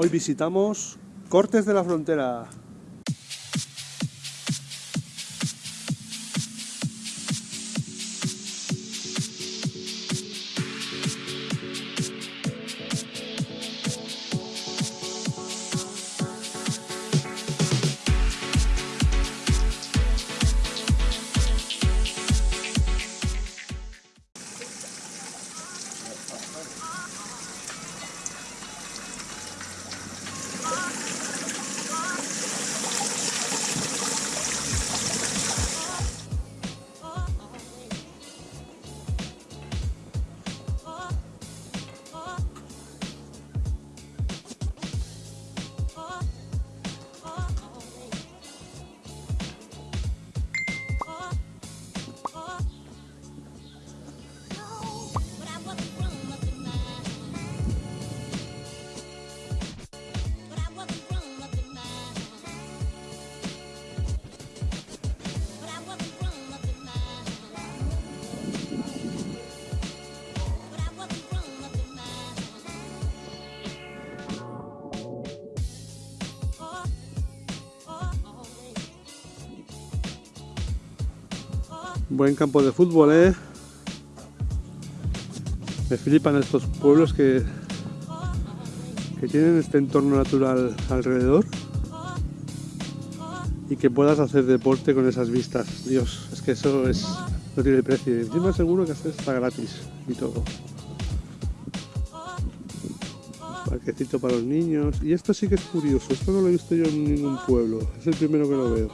Hoy visitamos Cortes de la Frontera. Buen campo de fútbol, ¿eh? Me flipan estos pueblos que, que tienen este entorno natural alrededor y que puedas hacer deporte con esas vistas. Dios, es que eso es no tiene precio. Y encima seguro que está gratis y todo. Parquecito para los niños. Y esto sí que es curioso. Esto no lo he visto yo en ningún pueblo. Es el primero que lo veo.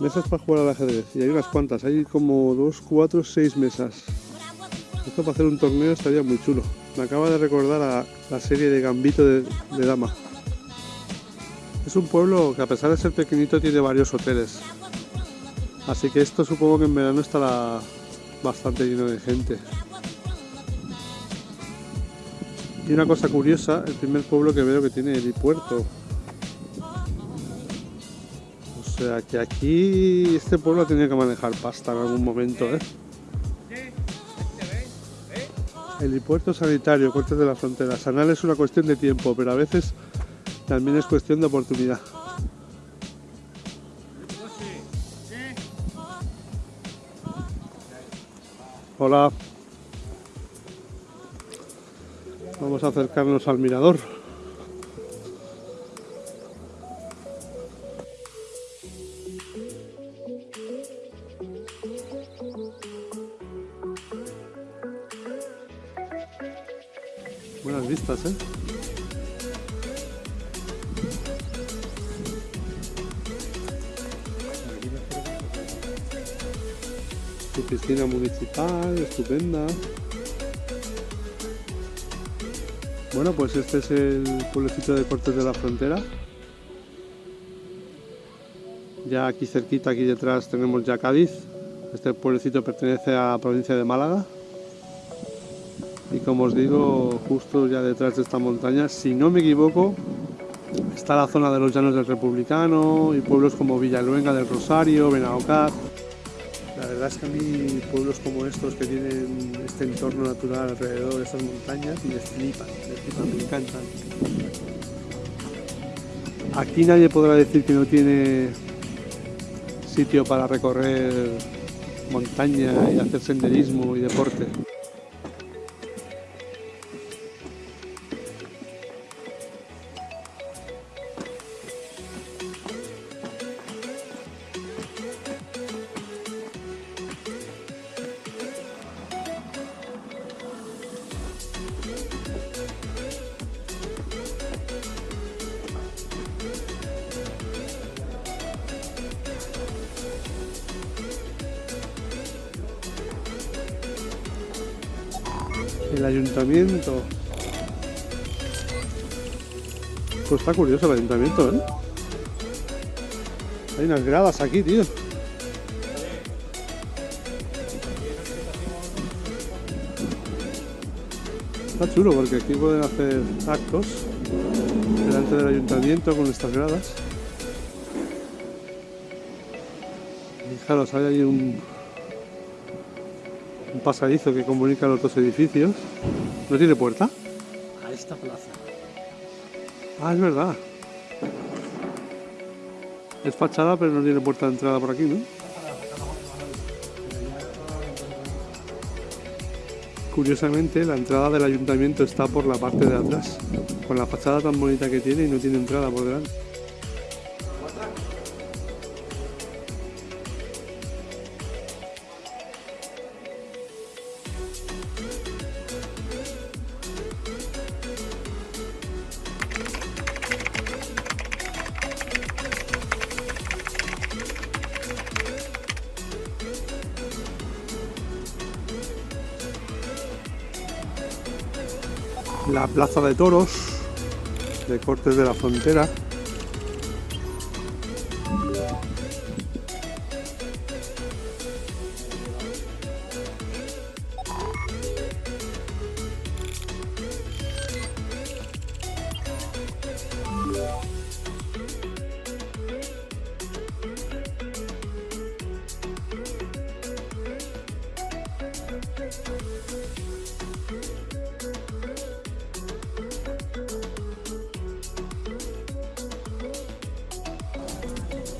Mesas para jugar al ajedrez. Y hay unas cuantas. Hay como dos, cuatro, seis mesas. Esto para hacer un torneo estaría muy chulo. Me acaba de recordar a la serie de Gambito de, Dama. Es un pueblo que a pesar de ser pequeñito tiene varios hoteles. Así que esto supongo que en verano estará bastante lleno de gente. Y una cosa curiosa, el primer pueblo que veo que tiene helipuerto. O sea que aquí este pueblo tenía que manejar pasta en algún momento, ¿eh? Helipuerto sanitario, cortes de la frontera. Sanal es una cuestión de tiempo, pero a veces también es cuestión de oportunidad. Hola. Vamos a acercarnos al mirador. Buenas vistas, ¿eh? Su piscina municipal, estupenda. Bueno, pues este es el pueblecito de Cortes de la Frontera. Ya aquí cerquita, aquí detrás tenemos ya Cádiz. Este pueblecito pertenece a la provincia de Málaga y como os digo justo ya detrás de esta montaña si no me equivoco está la zona de los llanos del republicano y pueblos como Villaluenga del Rosario, Benaocar la verdad es que a mí pueblos como estos que tienen este entorno natural alrededor de estas montañas me flipan, me flipan, me encantan. Aquí nadie podrá decir que no tiene sitio para recorrer montaña y hacer senderismo y deporte El ayuntamiento. Pues está curioso el ayuntamiento, ¿eh? Hay unas gradas aquí, tío. Está chulo porque aquí pueden hacer actos delante del ayuntamiento con estas gradas. Fijaros, hay ahí un, un pasadizo que comunica los dos edificios. ¿No tiene puerta? esta plaza. Ah, es verdad. Es fachada, pero no tiene puerta de entrada por aquí, ¿no? Curiosamente, la entrada del ayuntamiento está por la parte de atrás, con la fachada tan bonita que tiene y no tiene entrada por delante. La plaza de toros de Cortes de la Frontera.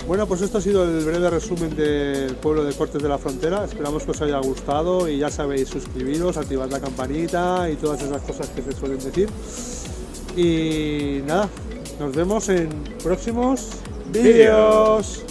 Bueno, pues esto ha sido el breve resumen del pueblo de Cortes de la Frontera. Esperamos que os haya gustado y ya sabéis, suscribiros, activad la campanita y todas esas cosas que se suelen decir. Y nada, nos vemos en próximos vídeos.